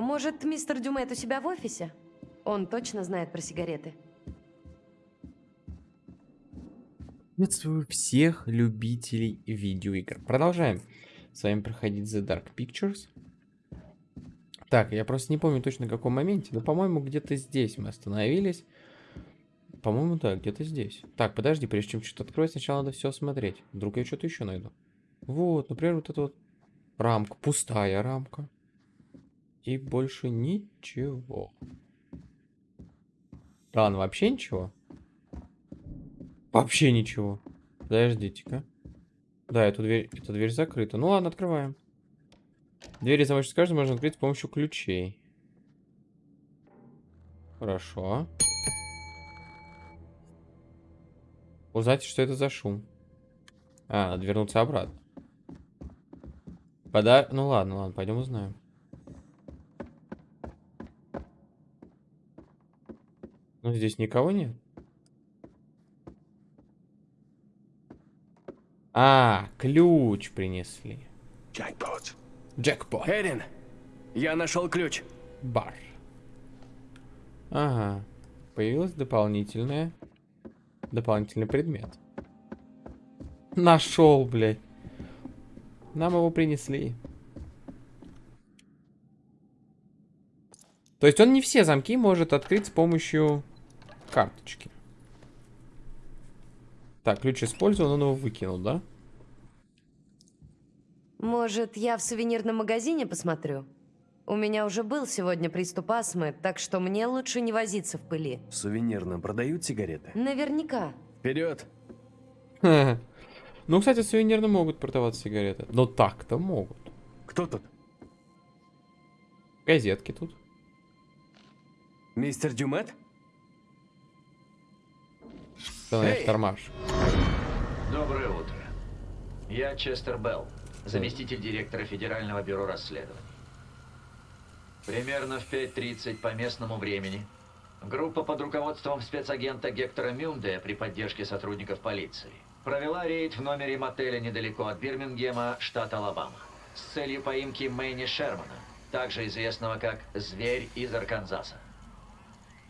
Может, мистер Дюмет у себя в офисе? Он точно знает про сигареты. Приветствую всех любителей видеоигр. Продолжаем с вами проходить The Dark Pictures. Так, я просто не помню точно в каком моменте, но, по-моему, где-то здесь мы остановились. По-моему, да, где-то здесь. Так, подожди, прежде чем что-то откроет, сначала надо все осмотреть. Вдруг я что-то еще найду. Вот, например, вот эта вот рамка, пустая рамка. И больше ничего. Ладно, вообще ничего? Вообще ничего. Подождите-ка. Да, эту дверь, эта дверь закрыта. Ну ладно, открываем. Двери замочной скажем можно открыть с помощью ключей. Хорошо. Узнайте, что это за шум. А, надо вернуться обратно. Пода... Ну ладно, ладно, пойдем узнаем. Ну, здесь никого нет. А, ключ принесли. Jackpot. Джекпот. Эрин, я нашел ключ. Бар. Ага. Появилась дополнительная... Дополнительный предмет. Нашел, блядь. Нам его принесли. То есть он не все замки может открыть с помощью карточки. Так, ключ использован, он его выкинул, да? Может, я в сувенирном магазине посмотрю? У меня уже был сегодня приступ астмы, так что мне лучше не возиться в пыли. В сувенирном продают сигареты? Наверняка. Вперед! Ну, кстати, сувенирно могут продаваться сигареты. Но так-то могут. Кто тут? Газетки тут. Мистер Дюмет? Давай, Эй! тормаж. Доброе утро. Я Честер Белл, заместитель директора Федерального бюро расследований. Примерно в 5.30 по местному времени группа под руководством спецагента Гектора Мюнде при поддержке сотрудников полиции провела рейд в номере мотеля недалеко от Бирмингема, штат Алабама, с целью поимки Мэйни Шермана, также известного как «Зверь из Арканзаса».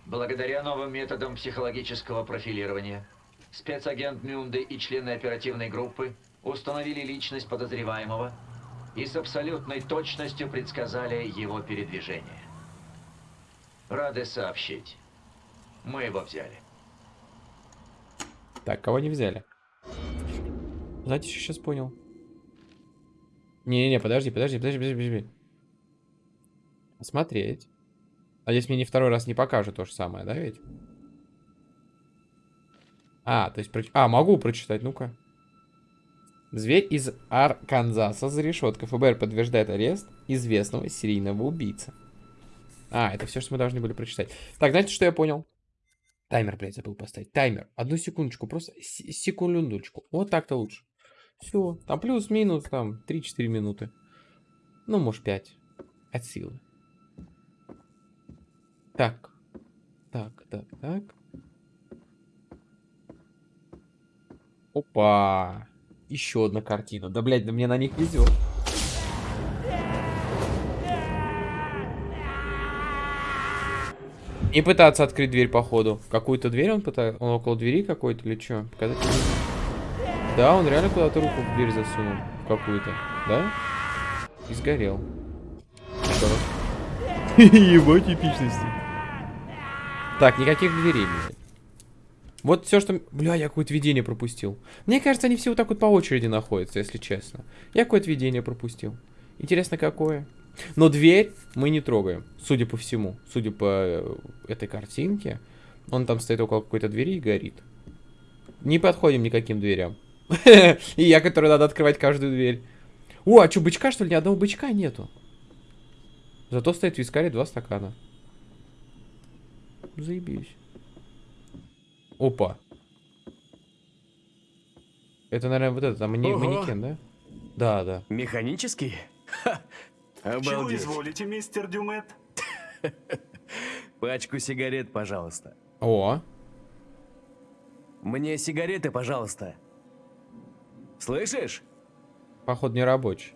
Благодаря новым методам психологического профилирования, спецагент Мюнде и члены оперативной группы установили личность подозреваемого и с абсолютной точностью предсказали его передвижение. Рады сообщить. Мы его взяли. Так, кого не взяли? Знаете, что сейчас понял? Не-не-не, подожди, подожди, подожди, подожди, подожди. Смотреть. А здесь мне не второй раз не покажут то же самое, да ведь? А, то есть... А, могу прочитать, ну-ка. Зверь из Арканзаса за решеткой. ФБР подтверждает арест известного серийного убийцы. А, это все, что мы должны были прочитать. Так, знаете, что я понял? Таймер, блядь, забыл поставить. Таймер. Одну секундочку, просто се- секундочку. Вот так-то лучше. Все. Там плюс-минус, там 3-4 минуты. Ну, может, 5. От силы. Так. Так, так, так. Опа. Еще одна картина. Да, блядь, да мне на них везет. Не пытаться открыть дверь, походу. Какую-то дверь он пытается? Он около двери какой-то или что? Показать? Да, он реально куда-то руку в дверь засунул. Какую-то. Да? И сгорел. Его типичности. Так, никаких дверей, блядь. Вот все, что... Бля, я какое-то видение пропустил. Мне кажется, они все вот так вот по очереди находятся, если честно. Я какое-то видение пропустил. Интересно, какое? Но дверь мы не трогаем, судя по всему. Судя по э, этой картинке. Он там стоит около какой-то двери и горит. Не подходим никаким дверям. И я, который надо открывать каждую дверь. О, а что, бычка, что ли? Ни одного бычка нету. Зато стоит в вискаре два стакана. Заебись. Опа. Это, наверное, вот это, там мани- Ого. манекен, да? Да, да. Механический? Ха! Чего Обалдеть. изволите, мистер Дюмет? Пачку сигарет, пожалуйста. О, Мне сигареты, пожалуйста. Слышишь? походу не рабочий.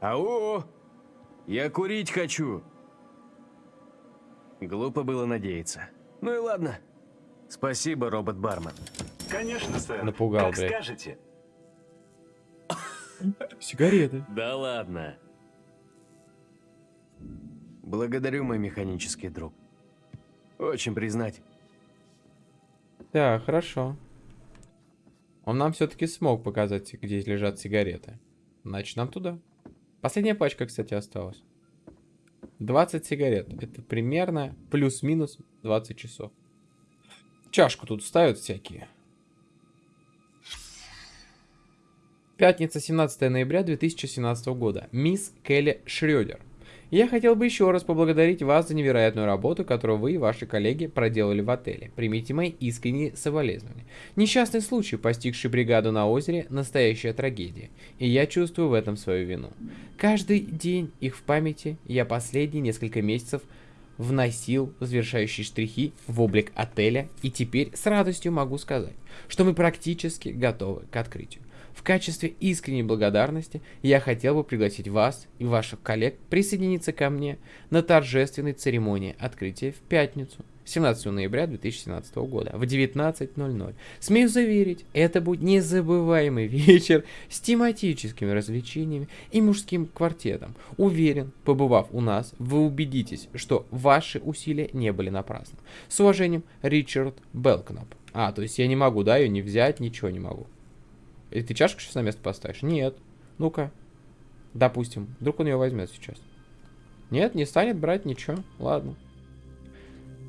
Ау! Я курить хочу. Глупо было надеяться. Ну и ладно. Спасибо, робот-бармен. Конечно, сэр. Напугал, как блядь. скажете. Сигареты. Да ладно. Благодарю, мой механический друг. Очень признать. Да, хорошо. Он нам все-таки смог показать, где лежат сигареты. Значит, нам туда. Последняя пачка, кстати, осталась. 20 сигарет. Это примерно плюс-минус 20 часов. Чашку тут ставят всякие. Пятница, 17 ноября 2017 года. Мисс Келли Шрёдер. Я хотел бы еще раз поблагодарить вас за невероятную работу, которую вы и ваши коллеги проделали в отеле. Примите мои искренние соболезнования. Несчастный случай, постигший бригаду на озере, настоящая трагедия. И я чувствую в этом свою вину. Каждый день их в памяти я последние несколько месяцев вносил завершающие штрихи в облик отеля, и теперь с радостью могу сказать, что мы практически готовы к открытию. В качестве искренней благодарности я хотел бы пригласить вас и ваших коллег присоединиться ко мне на торжественной церемонии открытия в пятницу, 17 ноября 2017 года в 19.00. Смею заверить, это будет незабываемый вечер с тематическими развлечениями и мужским квартетом. Уверен, побывав у нас, вы убедитесь, что ваши усилия не были напрасны. С уважением, Ричард Белкнап. А, то есть я не могу, да, ее не взять, ничего не могу. И ты чашку сейчас на место поставишь? Нет. Ну-ка. Допустим. Вдруг он ее возьмет сейчас. Нет, не станет брать ничего. Ладно.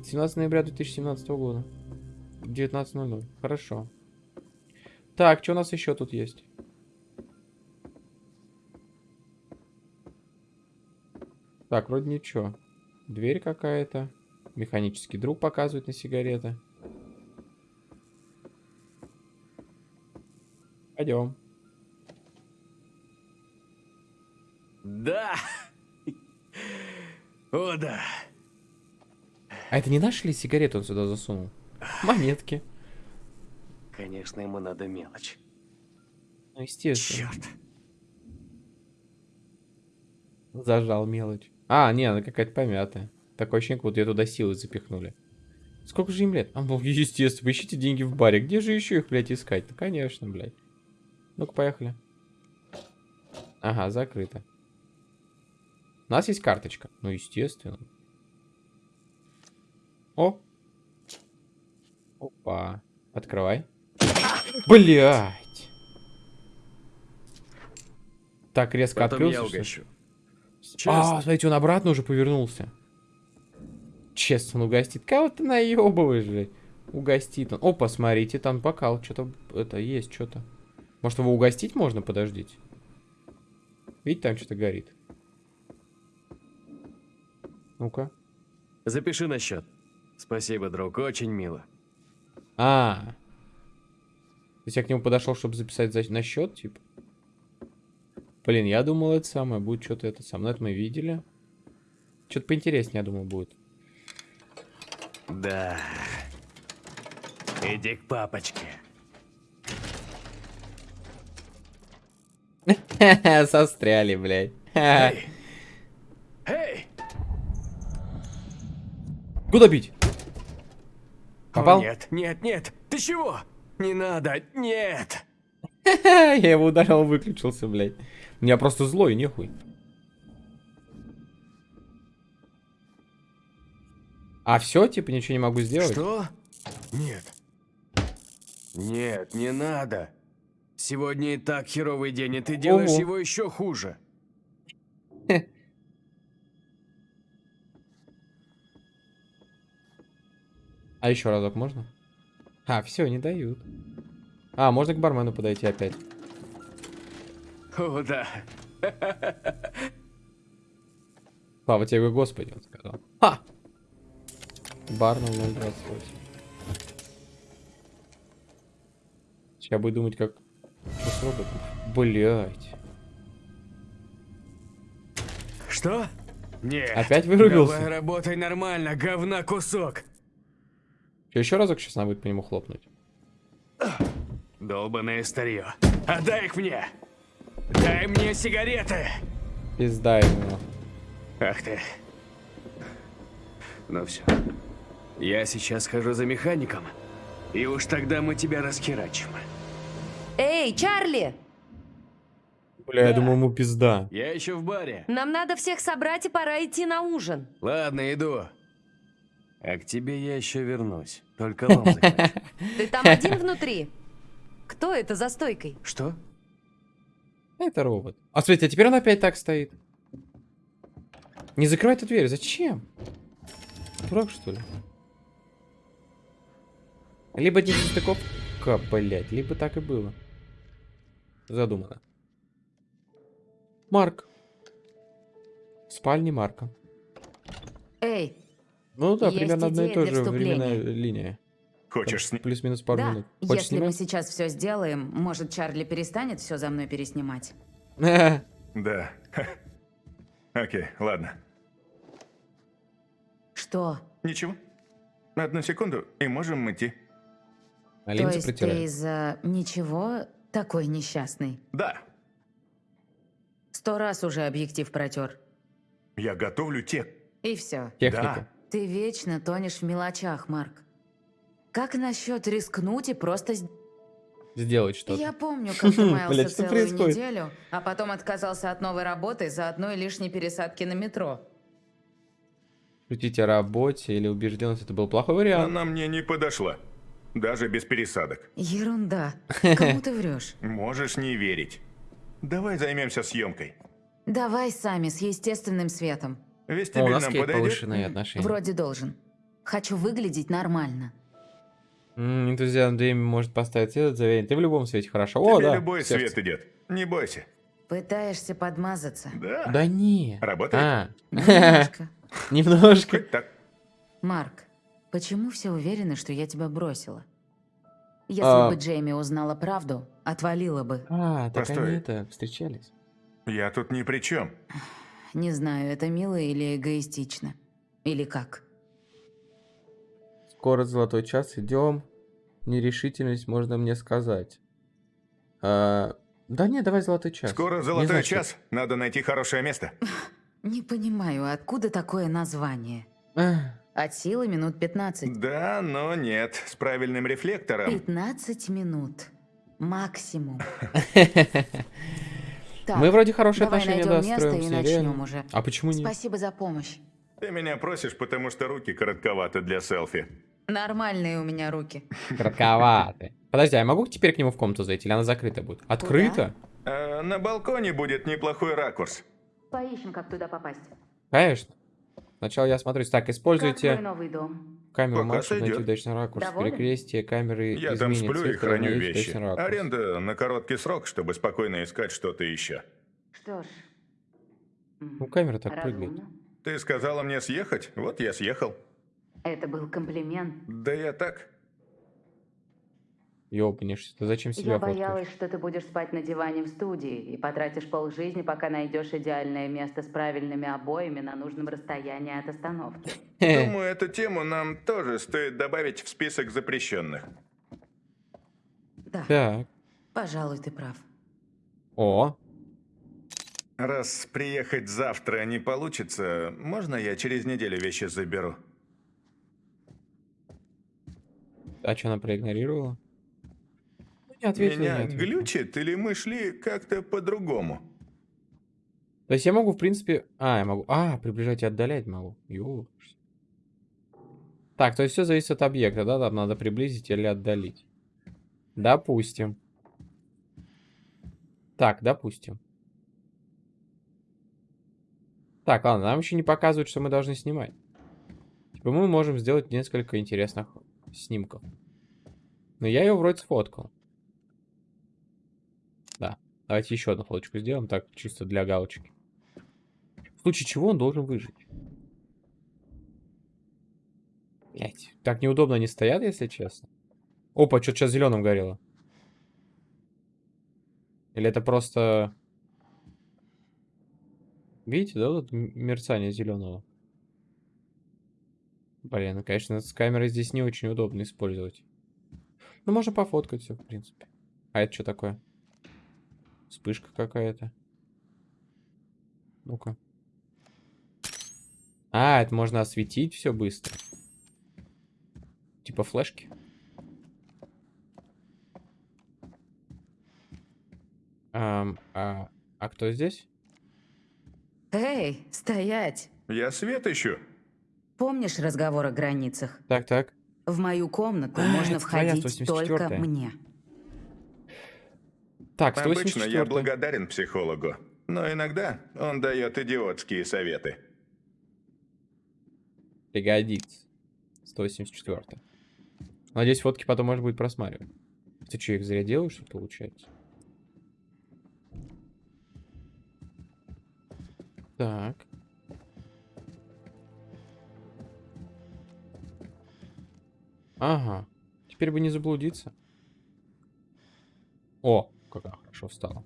17 ноября 2017 года. 19.00. Хорошо. Так, что у нас еще тут есть? Так, вроде ничего. Дверь какая-то. Механический друг показывает на сигареты. Пойдем. Да! О, да. А это не наши ли сигареты он сюда засунул? Монетки. Конечно, ему надо мелочь. Ну, естественно. Черт. Зажал мелочь. А, не, она какая-то помятая. Такое ощущение, как будто ее туда силой запихнули. Сколько же им лет? А, ну, естественно, ищите деньги в баре. Где же еще их, блядь, искать? Ну, конечно, блядь. Ну-ка, поехали. Ага, закрыто. У нас есть карточка. Ну, естественно. О! Опа. Открывай. Блять! Так резко Потом я открылся. угощу. А, смотрите, он обратно уже повернулся. Честно, он угостит. Кого ты наебываешь, блядь? Угостит он. Опа, смотрите, там бокал. Что-то это есть, что-то. Может, его угостить можно? Подождите. Видите, там что-то горит. Ну-ка. Запиши на счет. Спасибо, друг, очень мило. А. То есть я к нему подошел, чтобы записать за... на счет, типа? Блин, я думал, это самое будет что-то это самое. Но это мы видели. Что-то поинтереснее, я думал, будет. Да. Иди к папочке. Состряли, блядь. Эй! Эй! Куда бить? О, Попал? нет, нет, нет! Ты чего? Не надо, нет! Я его ударил, он выключился, блядь. Я просто злой, нехуй. А все, типа, ничего не могу сделать? Что? Нет. Нет, не надо. Сегодня и так херовый день, и ты делаешь Ого. его еще хуже. А еще разок можно? А, все, не дают. А, можно к бармену подойти опять. О, да. Слава тебе, Господи, он сказал. Ха! Бар 028. Сейчас буду думать, как... Что с роботом? Блять. Что? Нет. Опять вырубился? Давай работай нормально, говна кусок. Что, еще разок сейчас надо будет по нему хлопнуть? Долбаное старье. Отдай их мне. Дай мне сигареты. Пизда ему. Ах ты. Ну все. Я сейчас схожу за механиком. И уж тогда мы тебя расхерачим. Эй, Чарли! Бля, я думал, ему пизда. Я еще в баре. Нам надо всех собрать и пора идти на ужин. Ладно, иду. А к тебе я еще вернусь. Только лом. Ты там один внутри? Кто это за стойкой? Что? Это робот. А смотрите, а теперь он опять так стоит. Не закрывай эту дверь, зачем? Дурак, что ли? Либо не состыковка, блядь, либо так и было. Задумано. Марк. В спальне Марка. Эй, Ну да, Есть примерно одна и та же временная линия. Хочешь сни... Плюс-минус пару да, минут. Хочешь если мы снимать? сейчас все сделаем, может, Чарли перестанет все за мной переснимать? Да. Окей, ладно. Что? Ничего. Одну секунду, и можем идти. А То есть ты из-за ничего такой несчастный? Да. Сто раз уже объектив протер. Я готовлю те... И все. Техника. Ты вечно тонешь в мелочах, Марк. Как насчет рискнуть и просто... Сделать что-то. Я помню, как ты маялся целую происходит? неделю, а потом отказался от новой работы за одной лишней пересадки на метро. Шутить о работе или убежденность это был плохой вариант. Она мне не подошла. Даже без пересадок. Ерунда. Кому ты врешь? Можешь не верить. Давай займемся съемкой. Давай сами, с естественным светом. Вестибель О, у нас нам подойдет? повышенные отношения. Вроде должен. Хочу выглядеть нормально. М, Энтузиазм Дэйми может поставить этот заверение. Ты в любом свете хорошо. О, Тебе да. любой сердце. свет идет. Не бойся. Пытаешься подмазаться. Да. Да не. Работает? А, Немножко. немножко. Марк, почему все уверены, что я тебя бросила? Если А. бы Джейми узнала правду, отвалила бы. А, так Постой. они это, встречались. Я тут ни при чем. Не знаю, это мило или эгоистично. Или как? Скоро золотой час, идем. Нерешительность можно мне сказать. А, да не, давай золотой час. Скоро золотой знаю, что- час. Надо найти хорошее место. Не понимаю, откуда такое название? А, От силы минут 15. Да, но нет. С правильным рефлектором. 15 минут. Максимум. Так, Мы вроде хорошие отношения найдем место достроим и с ней, начнем реально. уже. А почему нет? Спасибо за помощь. Ты меня просишь, потому что руки коротковаты для селфи. Нормальные у меня руки. Кратковаты. Подожди, а я могу теперь к нему в комнату зайти? Или она закрыта будет? Открыта? А на балконе будет неплохой ракурс. Поищем, как туда попасть. Конечно. Сначала я смотрюсь. Так, используйте новый дом? камеру Пока чтобы найти удачный ракурс. Доволен? Перекрестие камеры Я там сплю цвет, и храню вещи. Аренда на короткий срок, чтобы спокойно искать что-то еще. Что ж. Ну, камера так прыгает. разумно. Ты сказала мне съехать? Вот я съехал. Это был комплимент. Да я так. Ёбнешься. Ты зачем себя Я фоткаешь? боялась, что ты будешь спать на диване в студии и потратишь полжизни, пока найдешь идеальное место с правильными обоями на нужном расстоянии от остановки. Думаю, эту тему нам тоже стоит добавить в список запрещенных. Да, Так. пожалуй, ты прав. О, Раз приехать завтра не получится, можно я через неделю вещи заберу? а что она проигнорировала? Не Меня не глючит или мы шли как-то по-другому? То есть я могу, в принципе... А, я могу... А, приближать и отдалять могу. Ёж. Так, то есть все зависит от объекта, да? Там надо приблизить или отдалить. Допустим. Так, допустим. Так, ладно, нам еще не показывают, что мы должны снимать. Типа мы можем сделать несколько интересных снимков. Но я ее вроде сфоткал. Да. Давайте еще одну фоточку сделаем, так, чисто для галочки. В случае чего он должен выжить. Блять, так неудобно они стоят, если честно. Опа, что-то сейчас зеленым горело. Или это просто... Видите, да, м- мерцание зеленого? Блин, ну, конечно, с камерой здесь не очень удобно использовать. Ну, можно пофоткать все, в принципе. А это что такое? Вспышка какая-то. Ну-ка. А, это можно осветить все быстро. Типа флешки. Ам, а, а кто здесь? Эй, стоять! Я свет ищу. Помнишь разговор о границах? Так, так. В мою комнату А, можно входить только 184-я. мне. Так, Обычно 184 я благодарен психологу, но иногда он дает идиотские советы. Пригодится. 184 Надеюсь, фотки потом можно будет просматривать. Ты что, их зря делаешь, что получается? Так. Ага. Теперь бы не заблудиться. О, как она хорошо встала.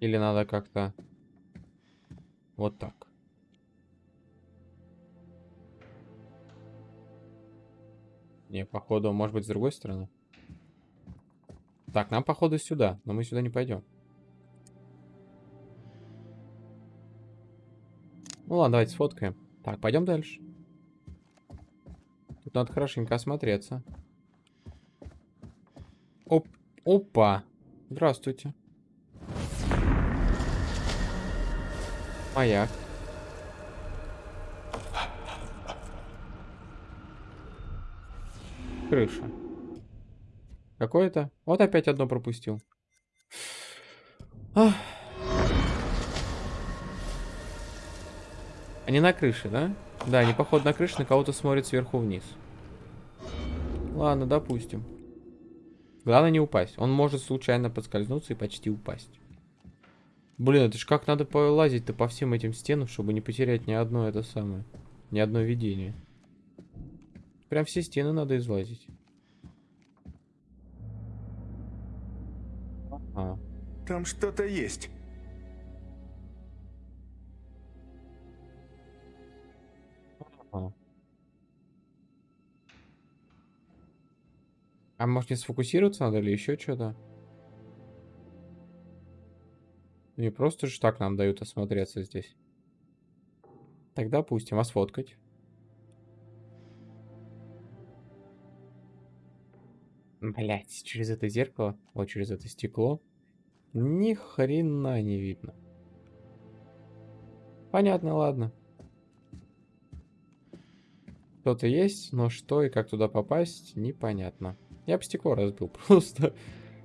Или надо как-то... Вот так. Не, походу, может быть, с другой стороны. Так, нам, походу, сюда. Но мы сюда не пойдем. Ну ладно, давайте сфоткаем. Так, пойдем дальше. Тут надо хорошенько осмотреться. Оп, опа. Здравствуйте. Маяк. Крыша. Какое-то? Вот опять одно пропустил. Ах. Они на крыше, да? Да, они, походу, на крыше на кого-то смотрят сверху вниз. Ладно, допустим. Главное не упасть. Он может случайно подскользнуться и почти упасть. Блин, это ж как надо полазить-то по всем этим стенам, чтобы не потерять ни одно это самое. Ни одно видение. Прям все стены надо излазить. А, Там что-то есть. А может не сфокусироваться надо или еще что-то? Не просто же так нам дают осмотреться здесь. Тогда допустим, а сфоткать? Блять, через это зеркало, вот через это стекло, ни хрена не видно. Понятно, ладно. Кто-то есть, но что и как туда попасть, непонятно. Я бы стекло разбил просто.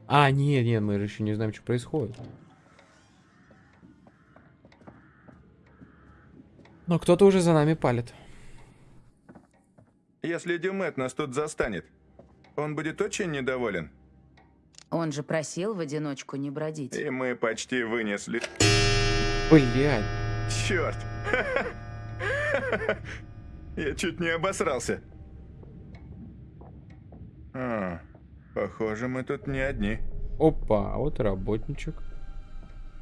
А, нет, нет, мы же еще не знаем, что происходит. Но кто-то уже за нами палит. Если Дюмет нас тут застанет, он будет очень недоволен. Он же просил в одиночку не бродить. И мы почти вынесли. Блядь. Черт! Я чуть не обосрался. А, похоже, мы тут не одни. Опа, а вот работничек.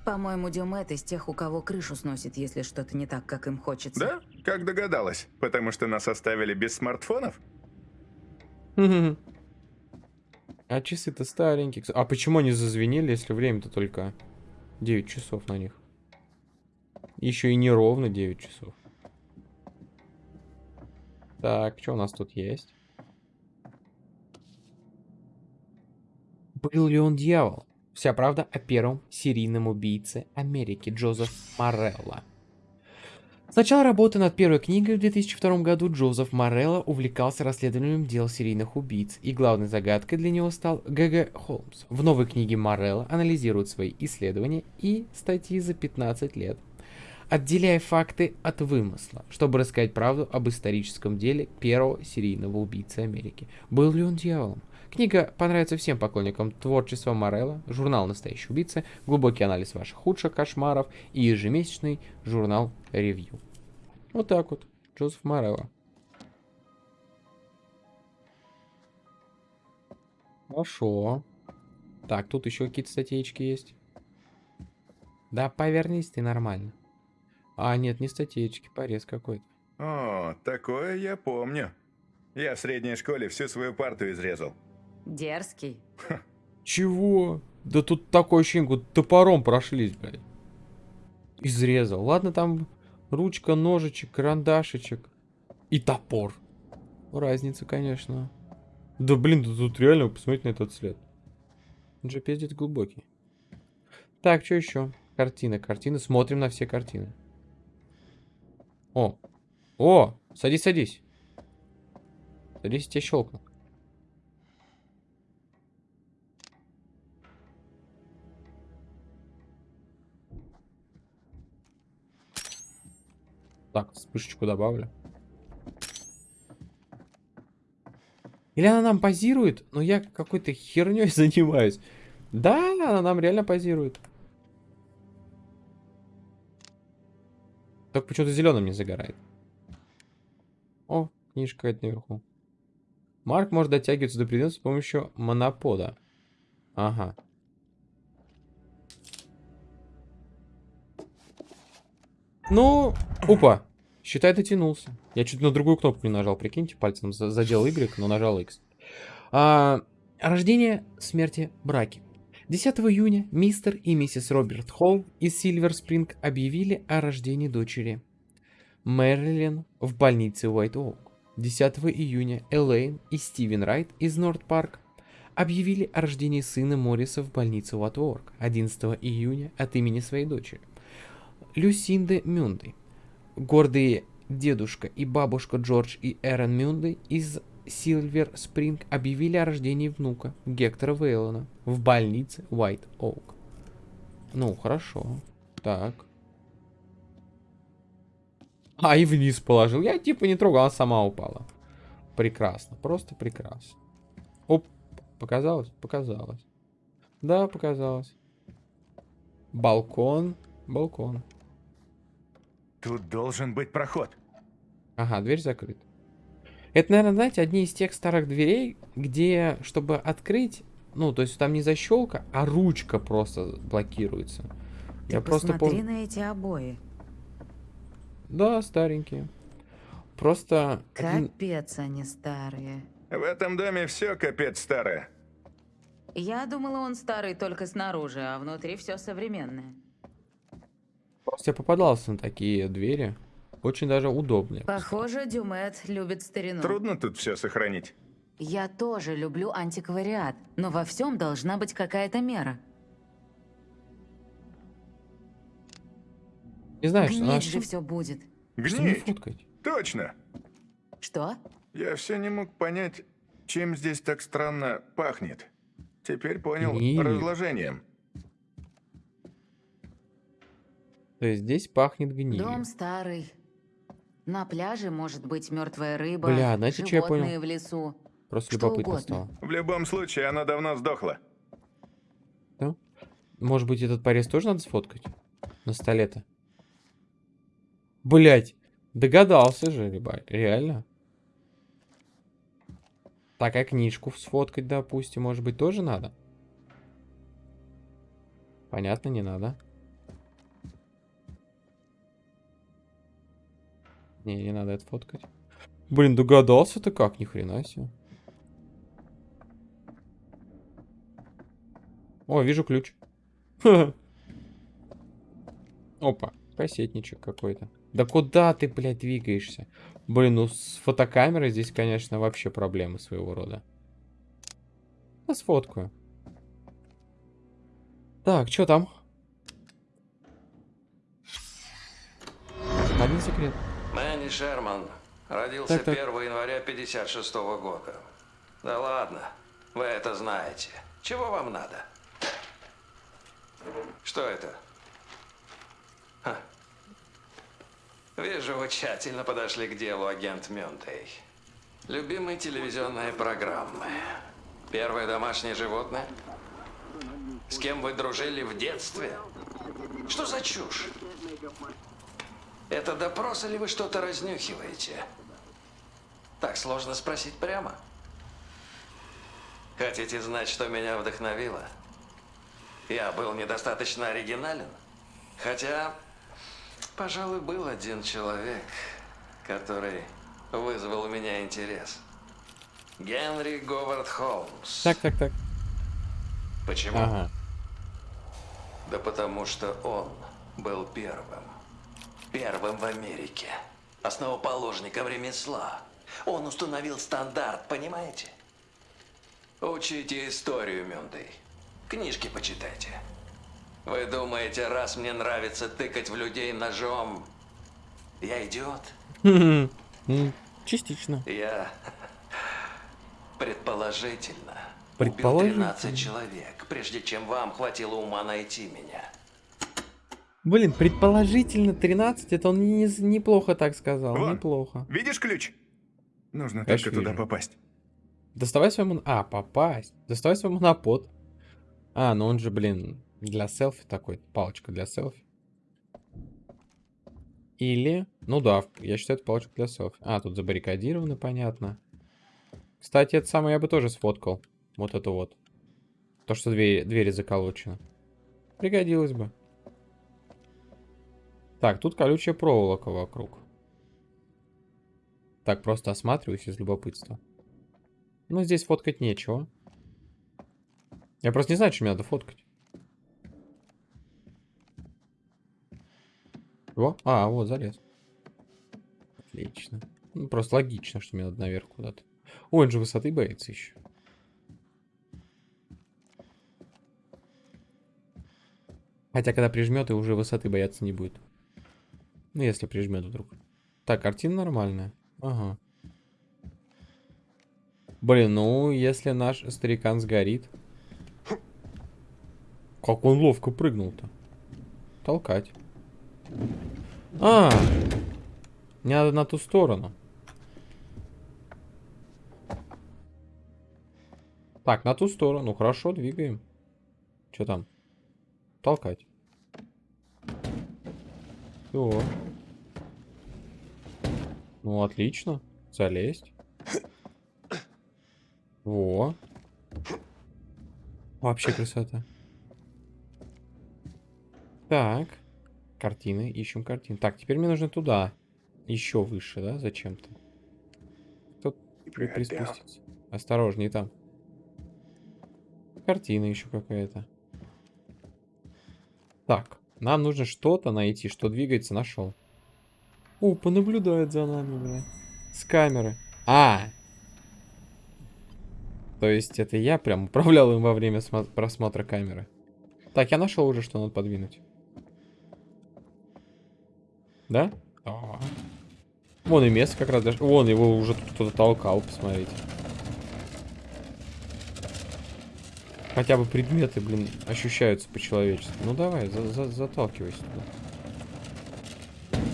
По-моему, Дюмет из тех, у кого крышу сносит, если что-то не так, как им хочется. Да? Как догадалась? Потому что нас оставили без смартфонов? А часы-то старенькие. А почему они зазвенели, если время-то только 9 часов на них? Еще и не ровно 9 часов. Так, что у нас тут есть? Был ли он дьявол? Вся правда о первом серийном убийце Америки Джозеф Морелло. С начала работы над первой книгой в 2002 году Джозеф Морелло увлекался расследованием дел серийных убийц, и главной загадкой для него стал Г.Г. Холмс. В новой книге Морелло анализирует свои исследования и статьи за 15 лет, отделяя факты от вымысла, чтобы рассказать правду об историческом деле первого серийного убийцы Америки. Был ли он дьяволом? Книга понравится всем поклонникам творчества Морелла, журнал «Настоящий убийца», глубокий анализ ваших худших кошмаров и ежемесячный журнал «Ревью». Вот так вот. Джозеф Морелло. Хорошо. Так, тут еще какие-то статейки есть. Да, повернись ты нормально. А, нет, не статейки, порез какой-то. О, такое я помню. Я в средней школе всю свою парту изрезал. Дерзкий. Чего? Да тут такое ощущение, как топором прошлись, блядь. Изрезал. Ладно, там ручка, ножичек, карандашечек и топор. Разница, конечно. Да блин, да тут реально посмотрите на этот след. Он же пиздец глубокий. Так, что еще? Картина, картины. Смотрим на все картины. О! О! Садись, садись. Садись, тебя щелкну. Так, вспышечку добавлю. Или она нам позирует, но я какой-то херней занимаюсь. Да, она нам реально позирует. Только почему-то зеленым не загорает. О, книжка это наверху. Марк может дотягиваться до предмета с помощью монопода. Ага. Ну, опа. Считай, дотянулся. Я чуть на другую кнопку не нажал, прикиньте, пальцем за- задел Y, но нажал X. А, рождение, смерти, браки. 10 июня мистер и миссис Роберт Холл из Сильвер Спринг объявили о рождении дочери Мэрилин в больнице Уайт Оук. 10 июня Элейн и Стивен Райт из Норт Парк объявили о рождении сына Морриса в больнице Уайт Оук. 11 июня от имени своей дочери. Люсинды Мюнды. Гордые дедушка и бабушка Джордж и Эрен Мюнды из Сильвер Спринг объявили о рождении внука Гектора Вейлона в больнице Уайт Оук. Ну, хорошо. Так. А, и вниз положил. Я типа не трогал, она сама упала. Прекрасно, просто прекрасно. Оп, показалось? Показалось. Да, показалось. Балкон, балкон. Тут должен быть проход. Ага, дверь закрыта. Это, наверное, знаете, одни из тех старых дверей, где, чтобы открыть, ну, то есть там не защелка, а ручка просто блокируется. Ты Я просто помню. на эти обои. Да, старенькие. Просто Капец они старые. В этом доме все капец старое. Я думала, он старый только снаружи, а внутри все современное. Я попадался на такие двери. Очень даже удобные. Похоже, Дюмет любит старину. Трудно тут все сохранить. Я тоже люблю антиквариат, но во всем должна быть какая-то мера. Не знаю, что Гнить же все будет. Гнить. Точно. Что? Я все не мог понять, чем здесь так странно пахнет. Теперь понял Гнилью. разложением. То есть здесь пахнет гнилью. Дом старый. На пляже может быть мертвая рыба, Бля, знаете, что я понял? в лесу. Просто что любопытно угодно. стало. В любом случае, она давно сдохла. Может быть, этот порез тоже надо сфоткать? На столе-то. Блять, догадался же, ребят, реально. Так, а книжку сфоткать, допустим, может быть, тоже надо? Понятно, не надо. Не, не надо это фоткать. Блин, догадался-то как, ни хрена себе. О, вижу ключ. Опа, кассетничек какой-то. Да куда ты, блядь, двигаешься? Блин, ну с фотокамерой здесь, конечно, вообще проблемы своего рода. Да сфоткаю. Так, что там? Один секрет. Мэнни Шерман родился Так, так. 1 января 56 года. Да ладно, вы это знаете. Чего вам надо? Что это? Ха. Вижу, вы тщательно подошли к делу, агент Мюнтей. Любимые телевизионные программы. Первое домашнее животное? С кем вы дружили в детстве? Что за чушь? Это допрос или вы что-то разнюхиваете? Так сложно спросить прямо. Хотите знать, что меня вдохновило? Я был недостаточно оригинален. Хотя, пожалуй, был один человек, который вызвал у меня интерес. Генри Говард Холмс. Так, так, так. Почему? Ага. Да потому что он был первым. Первым в Америке. Основоположником ремесла. Он установил стандарт, понимаете? Учите историю, Мюндей. Книжки почитайте. Вы думаете, раз мне нравится тыкать в людей ножом, я идиот? М, Частично. Я предположительно, Предположительно. убил 13 человек, прежде чем вам хватило ума найти меня. Блин, предположительно 13, это он не, неплохо так сказал, Вон. неплохо. Видишь ключ? Нужно Конечно, только туда попасть. Доставай своему... А, попасть. Доставай своему монопод. А, ну он же, блин, для селфи такой. Палочка для селфи. Или... Ну да, я считаю, это палочка для селфи. А, тут забаррикадировано, понятно. Кстати, это самое я бы тоже сфоткал. Вот это вот. То, что двери, двери заколочены. Пригодилось бы. Так, тут колючая проволока вокруг. Так, просто осматриваюсь из любопытства. Ну, здесь фоткать нечего. Я просто не знаю, что мне надо фоткать. Во, а, вот, залез. Отлично. Ну, просто логично, что мне надо наверх куда-то. Ой, он же высоты боится еще. Хотя, когда прижмет, и уже высоты бояться не будет. Ну, если прижмет вдруг. Так, картина нормальная. Ага. Блин, ну, если наш старикан сгорит. Как он ловко прыгнул-то. Толкать. А, мне надо на ту сторону. Так, на ту сторону. Хорошо, двигаем. Что там? Толкать. Все. Ну, отлично. Залезть. Во. Вообще красота. Так. Картины. Ищем картины. Так, теперь мне нужно туда. Еще выше, да? Зачем-то. Тут при-. Осторожней там. Картина еще какая-то. Так. Нам нужно что-то найти, что двигается. Нашел. О, понаблюдает за нами, бля. С камеры. А! То есть это я прям управлял им во время смо- просмотра камеры. Так, я нашел уже, что надо подвинуть. Да? Да. Вон и место как раз даже. Вон его уже кто-то толкал, посмотрите. Хотя бы предметы, блин, ощущаются по-человечески. Ну давай, за за заталкивайся туда.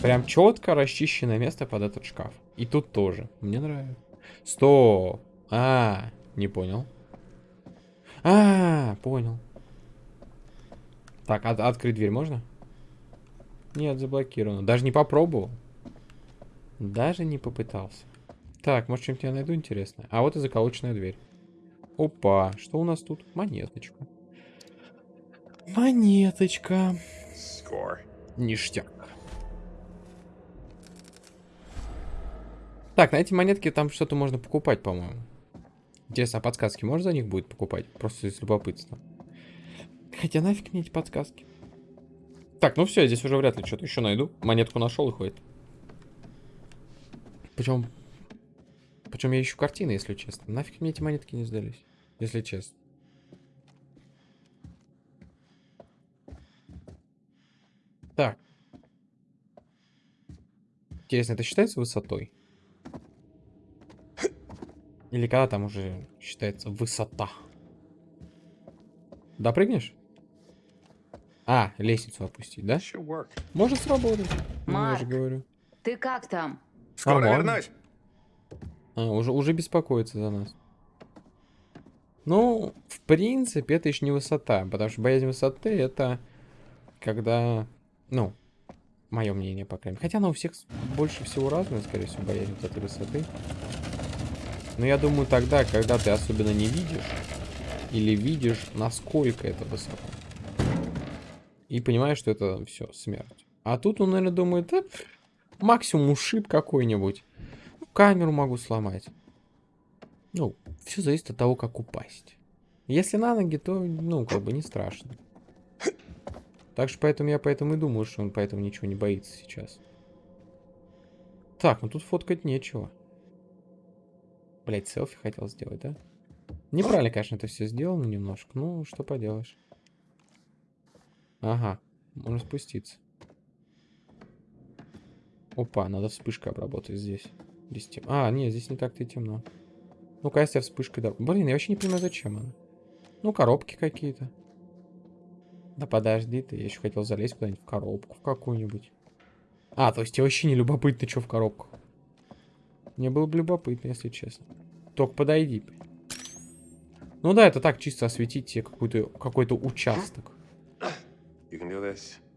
Прям четко расчищенное место под этот шкаф. И тут тоже. Мне нравится. Стоп. А, не понял. А, понял. Так, от- открыть дверь можно? Нет, заблокировано. Даже не попробовал. Даже не попытался. Так, может, что-нибудь я найду интересное? А вот и заколоченная дверь. Опа, что у нас тут? Монеточка. Монеточка. Ништяк. Так, на эти монетки там что-то можно покупать, по-моему. Интересно, а подсказки можно за них будет покупать? Просто из любопытства. Хотя нафиг мне эти подсказки. Так, ну все, здесь уже вряд ли что-то еще найду. Монетку нашел и ходит. Причем... Причем я ищу картины, если честно. Нафиг мне эти монетки не сдались, если честно. Так. Интересно, это считается высотой? Или когда там уже считается высота? Допрыгнешь? А, лестницу опустить, да? Может сработать. Ну, я же Марк. говорю. Ты как там? Скоро Нормально. вернусь. А, уже, уже беспокоится за нас. Ну, в принципе, это еще не высота, потому что боязнь высоты это когда, ну, мое мнение, по крайней мере. Хотя она у всех больше всего разная, скорее всего, боязнь вот этой высоты. Но я думаю, тогда, когда ты особенно не видишь, или видишь, насколько это высоко. И понимаешь, что это все, смерть. А тут он, наверное, думает, да, пф, максимум ушиб какой-нибудь. Камеру могу сломать. Ну, все зависит от того, как упасть. Если на ноги, то, ну, как бы не страшно. Так что поэтому я поэтому и думаю, что он поэтому ничего не боится сейчас. Так, ну тут фоткать нечего. Блять, селфи хотел сделать, да? Неправильно, конечно, это все сделано немножко. Ну, что поделаешь. Ага, можно спуститься. Опа, надо вспышкой обработать здесь. Здесь тем... А, нет, здесь не так-то и темно. Ну-ка, если я вспышкой... Да... Блин, я вообще не понимаю, зачем она. Ну, коробки какие-то. Да подожди ты, я еще хотел залезть куда-нибудь в коробку в какую-нибудь. А, то есть тебе вообще не любопытно, что в коробках. Мне было бы любопытно, если честно. Только подойди. Ну да, это так, чисто осветить тебе какой-то какой участок.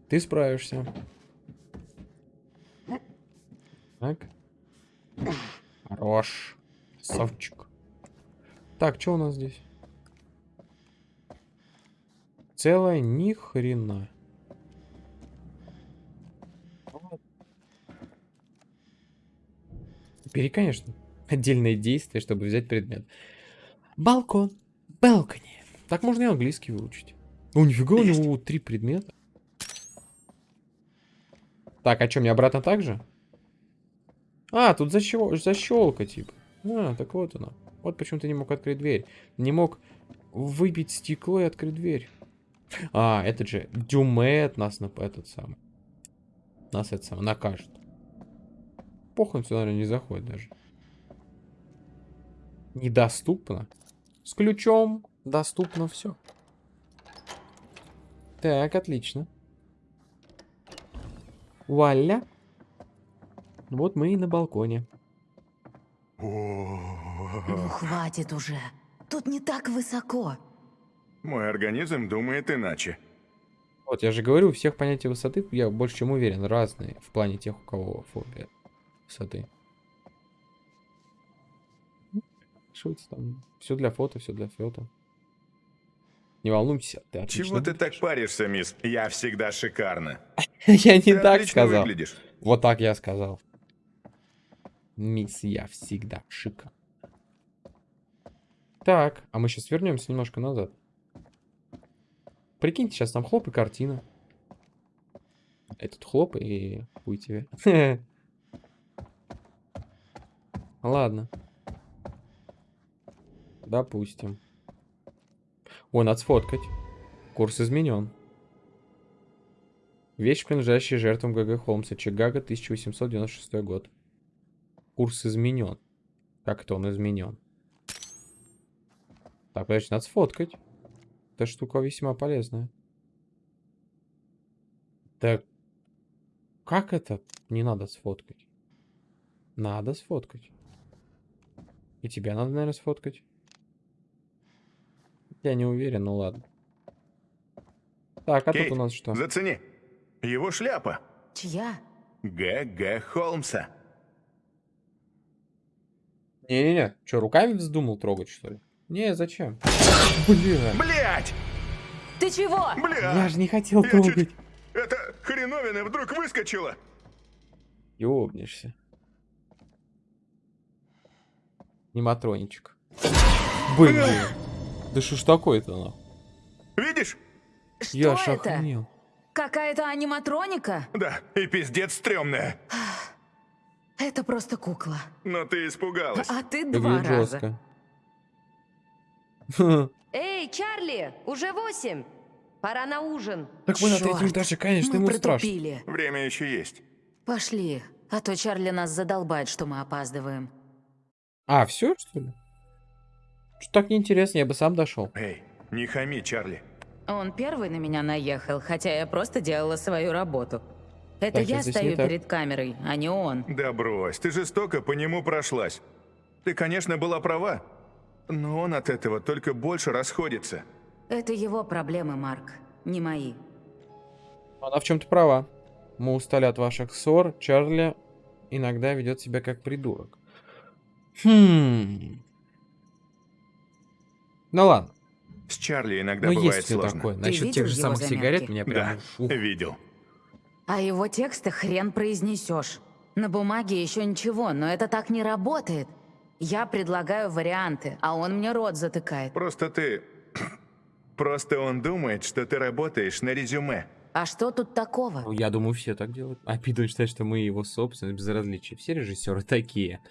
Ты справишься. Так. Хорош. Совчик. Так, что у нас здесь? Целая ни хрена. Теперь, конечно, отдельное действие, чтобы взять предмет. Балкон. Балкони. Так можно и английский выучить. О, нифига, у него три предмета. Так, а что, мне обратно так же? А, тут защел... защелка, типа. А, так вот она. Вот почему ты не мог открыть дверь. Не мог выбить стекло и открыть дверь. А, этот же Дюмет нас на этот самый. Нас это самое накажет. Похуй, сюда, наверное, не заходит даже. Недоступно. С ключом доступно все. Так, отлично. Вуаля. Вот мы и на балконе. Ну, хватит уже. Тут не так высоко. Мой организм думает иначе. Вот, я же говорю, у всех понятия высоты, я больше чем уверен, разные в плане тех, у кого фобия высоты. Шутится там. Все для фото, все для фото. Не волнуйся, ты отлично Чего ты так паришься, мисс? Я всегда шикарно. Я не так сказал. Вот так я сказал. Мисс, я всегда шика. Так, а мы сейчас вернемся немножко назад. Прикиньте, сейчас там хлоп и картина. Этот хлоп и хуй тебе. Ладно. Допустим. Ой, надо сфоткать. Курс изменен. Вещь, принадлежащая жертвам ГГ Холмса. Чикаго, 1896 год. Курс изменен. Как это он изменен? Так, подожди, надо сфоткать. Эта штука весьма полезная. Так, как это не надо сфоткать? Надо сфоткать. И тебя надо, наверное, сфоткать. Я не уверен, ну ладно. Так, а Кейт, тут у нас что? зацени. Его шляпа. Чья? Г.Г. Холмса. Не-не-не, что, руками вздумал трогать, что ли? Не, зачем? Бля, Блять! Ты чего? Бля! я же не хотел Я трогать. чуть- Это хреновина вдруг выскочила. Ёбнешься. Нематроничек. Блин. Да что ж такое-то, нахуй? Видишь? Что Я это? Какая-то аниматроника? Да, и пиздец стрёмная. Это просто кукла. Но ты испугалась. А ты два Выглядит раза. жестко. Эй, Чарли, уже восемь. Пора на ужин. Так мы на третьем этаже, конечно, Мы ему страшно. Время еще есть. Пошли, а то Чарли нас задолбает, что мы опаздываем. А, все, что ли? Что так неинтересно, я бы сам дошел. Эй, не хами, Чарли. Он первый на меня наехал, хотя я просто делала свою работу. Это Так, я стою так. перед камерой, а не он. Да брось, ты жестоко по нему прошлась. Ты, конечно, была права, но он от этого только больше расходится. Это его проблемы, Марк, не мои. Она в чем-то права. Мы устали от ваших ссор. Чарли иногда ведет себя как придурок. Хм. Ну ладно. С Чарли иногда Ну бывает есть сложно. такое. Насчет тех же самых заметки? сигарет меня прям... Да, ух. видел. А его тексты хрен произнесешь. На бумаге еще ничего, но это так не работает. Я предлагаю варианты, а он мне рот затыкает. Просто ты... Просто он думает, что ты работаешь на резюме. А что тут такого? Ну, Я думаю, все так делают. А Питон считает, что мы его собственность безразличие. Все режиссеры такие.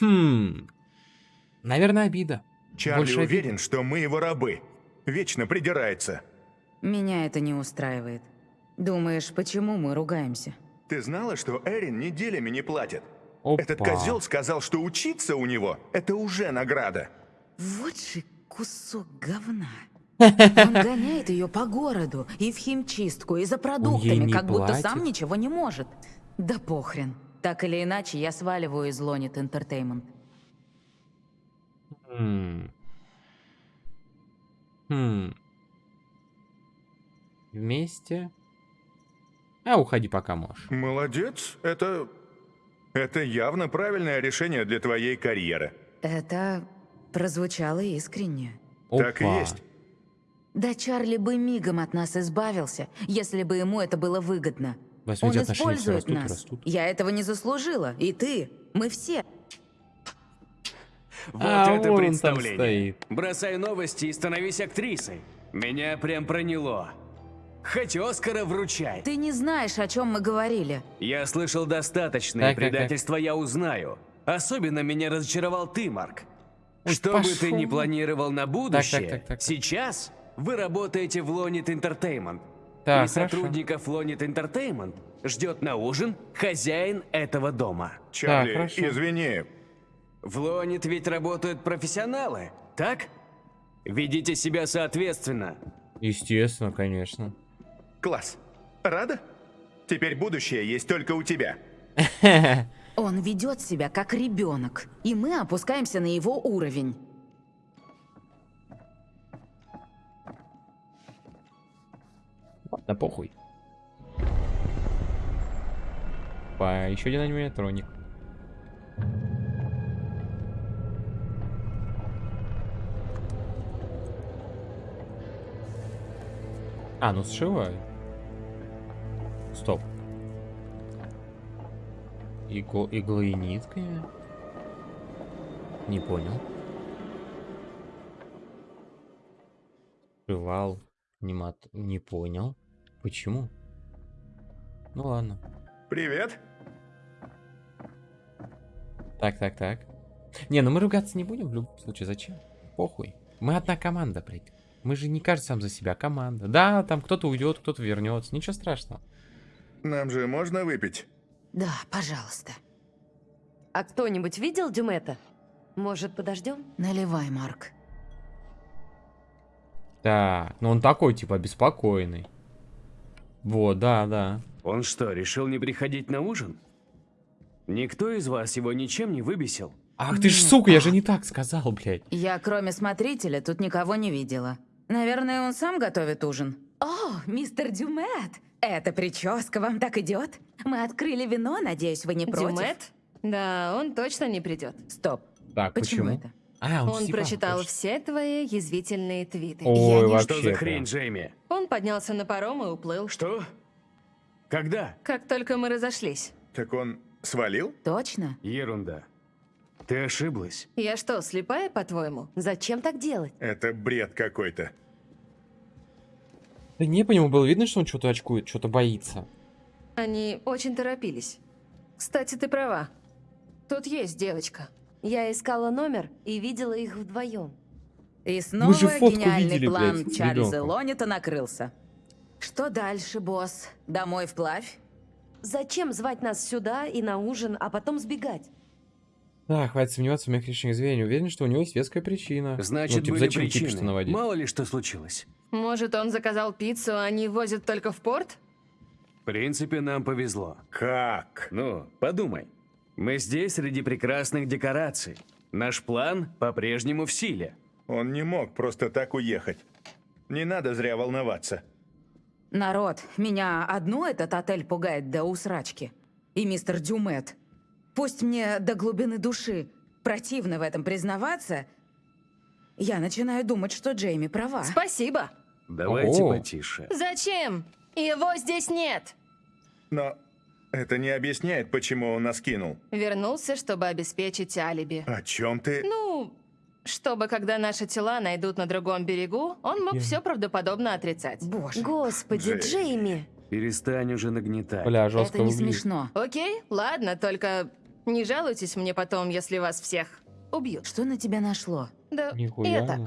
Хм. Наверное, обида. Чарли Больше обиды. уверен, что мы его рабы. Вечно придирается. Меня это не устраивает. Думаешь, почему мы ругаемся? Ты знала, что Эрин неделями не платит? Опа. Этот козел сказал, что учиться у него – это уже награда. Вот же кусок говна. Он гоняет ее по городу и в химчистку, и за продуктами, как будто платит? сам ничего не может. Да похрен. Так или иначе, я сваливаю из Лонит Entertainment. Хм. Хм. Вместе. А, уходи пока можешь. Молодец. Это... Это явно правильное решение для твоей карьеры. Это прозвучало искренне. Так и Опа. есть. Да Чарли бы мигом от нас избавился, если бы ему это было выгодно. Вас Он использует растут нас. растут. Я этого не заслужила. И ты. Мы все. Вот А, это вон он там представление. стоит. Бросай новости и становись актрисой. Меня прям проняло. Хоть Оскара вручай. Ты не знаешь, о чем мы говорили. Я слышал достаточно, Так, и так, так. предательство я узнаю. Особенно меня разочаровал ты, Марк. Ой, Что бы ты пошел. ни планировал на будущее, так, так, так. сейчас вы работаете в Лонит Entertainment. Так, и хорошо. сотрудников Лонит Entertainment ждет на ужин хозяин этого дома. Чарли, хорошо. извини. В Лонит ведь работают профессионалы, так? Ведите себя соответственно. Естественно, конечно. Класс. Рада? Теперь будущее есть только у тебя. Он ведет себя как ребенок, и мы опускаемся на его уровень. Ладно, похуй. По еще один аниматроник. А, ну сшивают. Стоп. Иго... Иглы и нитками? Не понял. Сшивал. Анимат... Не понял. Почему? Ну ладно. Привет. Так, так, так. Не, ну мы ругаться не будем в любом случае. Зачем? Похуй. Мы одна команда, блядь. Мы же не каждый сам за себя команда. Да, там кто-то уйдет, кто-то вернется. Ничего страшного. Нам же можно выпить? Да, пожалуйста. А кто-нибудь видел Дюмета? Может, подождем? Наливай, Марк. Так, ну он такой, типа, беспокойный. Вот, да, да. Он что, решил не приходить на ужин? Никто из вас его ничем не выбесил? Ах ты ж сука, я же не так сказал, блядь. Я, кроме смотрителя, тут никого не видела. Наверное, он сам готовит ужин. О, мистер Дюмет! Эта прическа вам так идет? Мы открыли вино, надеюсь, вы не против? Дюмет? Да, он точно не придет. Стоп. Так, Почему, почему? это? А, он, Он прочитал точно. все твои язвительные твиты. Ой, Я не-. Что за хрень, Джейми? Он поднялся на паром и уплыл. Что? Когда? Как только мы разошлись. Так он свалил? Точно? Ерунда. Ты ошиблась. Я что, слепая, по-твоему? Зачем так делать? Это бред какой-то. Да не, по нему было видно, что он что-то очкует, что-то боится. Они очень торопились. Кстати, ты права. Тут есть девочка. Я искала номер и видела их вдвоем. И снова же фотку гениальный видели, план блядь, Чарльза. Лонита накрылся. Что дальше, босс? Домой вплавь? Зачем звать нас сюда и на ужин, а потом сбегать? Да, хватит сомневаться в моих решениях зверя. Не уверен, что у него есть веская причина. Значит, ну, типа, были зачем причины. кипиш-то наводить? Мало ли что случилось. Может, он заказал пиццу, а они возят только в порт? В принципе, нам повезло. Как? Ну, подумай. Мы здесь среди прекрасных декораций. Наш план по-прежнему в силе. Он не мог просто так уехать. Не надо зря волноваться. Народ, меня одну этот отель пугает до усрачки. И мистер Дюмет. Пусть мне до глубины души противно в этом признаваться, я начинаю думать, что Джейми права. Спасибо. Давайте Ого. потише. Зачем? Его здесь нет. Но это не объясняет, почему он нас кинул. Вернулся, чтобы обеспечить алиби. О чем ты? Ну, чтобы когда наши тела найдут на другом берегу, он мог Я- все правдоподобно отрицать. Боже, Господи, Джейми. Джейми. Перестань уже нагнетать. Бля, жестко это не выглядит. смешно. Окей, ладно, только не жалуйтесь мне потом, если вас всех убьют. Что на тебя нашло? Да, Нихуя. я так.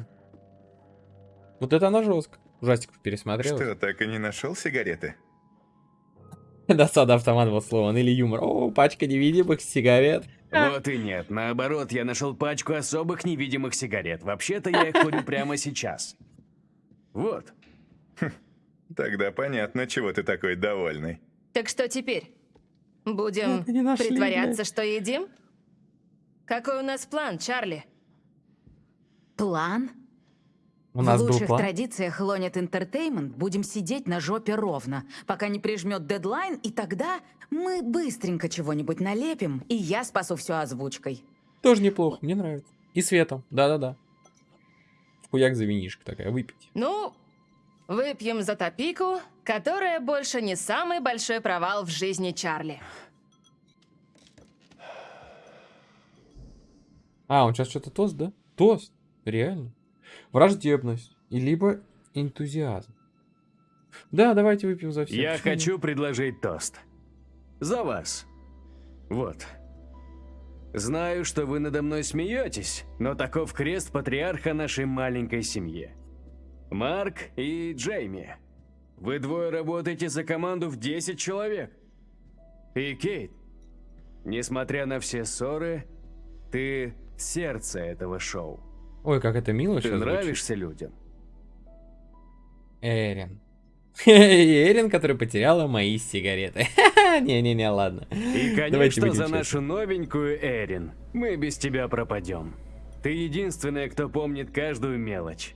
Вот это она жестко. Ужастиков пересмотрел. Что, так и не нашел сигареты? Досада автомат был сломан. Или юмор. О, пачка невидимых сигарет. Вот и нет. Наоборот, я нашел пачку особых невидимых сигарет. Вообще-то я их курю прямо сейчас. Вот. Тогда понятно, чего ты такой довольный. Так что теперь? Будем нашли, притворяться, что едим? Какой у нас план, Чарли? План? У нас в был лучших план. традициях Лонет Entertainment будем сидеть на жопе ровно, пока не прижмет дедлайн, и тогда мы быстренько чего-нибудь налепим, и я спасу все озвучкой. Тоже неплохо, мне нравится. И светом, да-да-да. Хуяк за винишко такая, выпить. Ну, выпьем за топику, которая больше не самый большой провал в жизни Чарли. А, он сейчас что-то тост, да? Тост, реально. Враждебность, и либо энтузиазм. Да, давайте выпьем за всех. Я Почему хочу предложить тост. За вас. Вот. Знаю, что вы надо мной смеетесь, но таков крест патриарха нашей маленькой семье. Марк и Джейми. Вы двое работаете за команду в 10 человек. И Кейт, несмотря на все ссоры, ты сердце этого шоу. Ой, как это мило Ты нравишься людям. Эрин. Эрин, которая потеряла мои сигареты. Не-не-не, ладно. И, конечно, за нашу новенькую Эрин. Мы без тебя пропадем. Ты единственная, кто помнит каждую мелочь.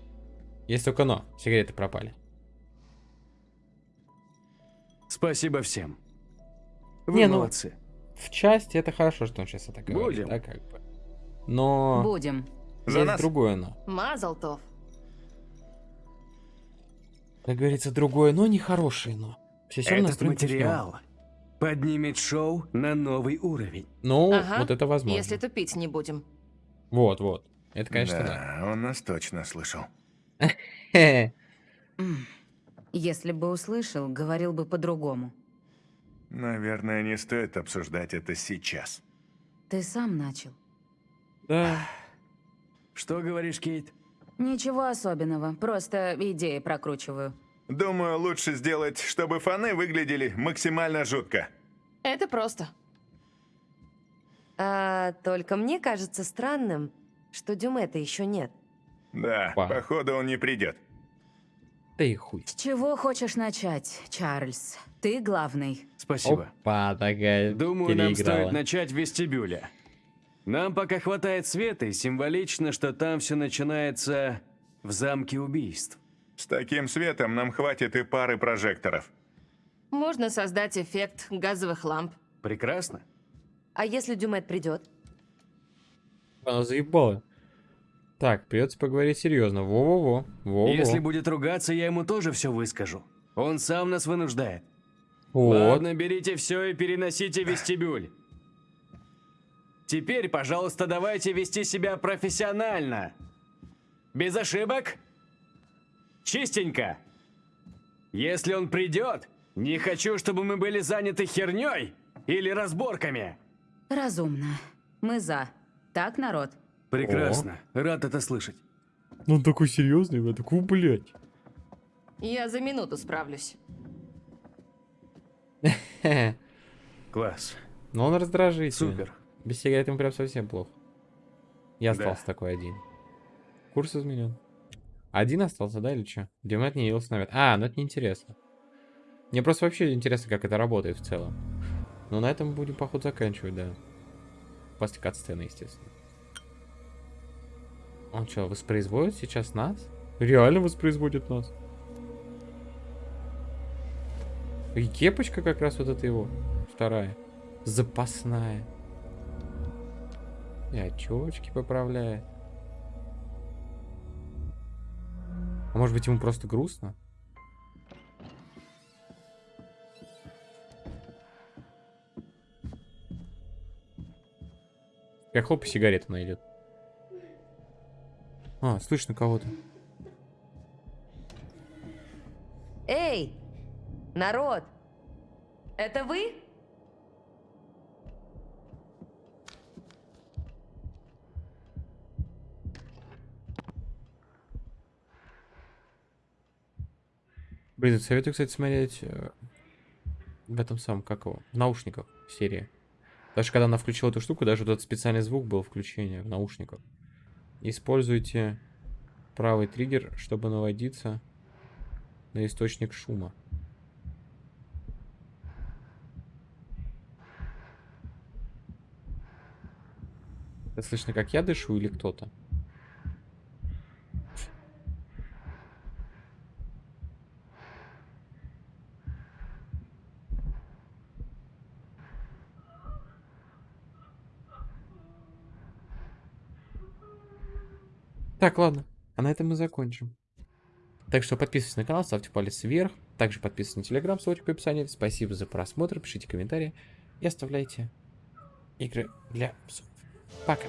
Есть только но, сигареты пропали. Спасибо всем. Вы Не, ну, молодцы. В части это хорошо, что он сейчас это говорит, Будем. да, как бы. Но Будем. За есть нас. другое но. Мазалтов. Как говорится, другое но, не хорошее но. Все Этот материал поднимет шоу на новый уровень. Ну, Ага, вот это возможно. Если тупить не будем. Вот, вот. Это, конечно, да. да, он нас точно слышал. Если бы услышал, говорил бы по-другому. Наверное, не стоит обсуждать это сейчас. Ты сам начал. Да. Что говоришь, Кейт? Ничего особенного, просто идеи прокручиваю. Думаю, лучше сделать, чтобы фаны выглядели максимально жутко. Это просто. А, только мне кажется странным, что Дюмета еще нет. Да, Опа. походу он не придет. Да и хуй. С чего хочешь начать, Чарльз? Ты главный. Спасибо. Опа, такая Думаю, нам стоит начать в вестибюле. Нам пока хватает света, и символично, что там все начинается в замке убийств. С таким светом нам хватит и пары прожекторов. Можно создать эффект газовых ламп. Прекрасно. А если Дюмет придет? Она заебала. Так, придется поговорить серьезно. Во-во-во. Во-во. Если будет ругаться, я ему тоже все выскажу. Он сам нас вынуждает. Вот. Ладно, берите все и переносите в вестибюль. Теперь, пожалуйста, давайте вести себя профессионально. Без ошибок. Чистенько. Если он придет, не хочу, чтобы мы были заняты херней или разборками. Разумно. Мы за. Так, народ? Прекрасно. Рад это слышать. Ну он такой серьезный, я такой, блядь. Я за минуту справлюсь. Хе-хе. Класс. Но он раздражительный. Супер. Без сигарет ему прям совсем плохо. Я Да. остался такой один. Курс изменен. Один остался, да, или что? Димет не явился навет. А, ну это неинтересно. Мне просто вообще интересно, как это работает в целом. Но на этом будем, походу, заканчивать, да. После кат-сцены, естественно. Он что, воспроизводит сейчас нас? Реально воспроизводит нас. И кепочка как раз вот это его. Вторая. Запасная. И очечки поправляет. А может быть ему просто грустно? Как хлоп и сигарету найдет. А, слышно кого-то. Эй, народ! Это вы? Блин, советую, кстати, смотреть э, в этом самом, как его, в наушниках серии. Даже когда она включила эту штуку, даже вот этот специальный звук был включение в наушниках. Используйте правый триггер, чтобы наводиться на источник шума. Это слышно, как я дышу или кто-то? Так, ладно. А на этом мы закончим. Так что подписывайтесь на канал, ставьте палец вверх. Также подписывайтесь на телеграм, ссылочка в описании. Спасибо за просмотр, пишите комментарии и оставляйте игры для псов. Пока.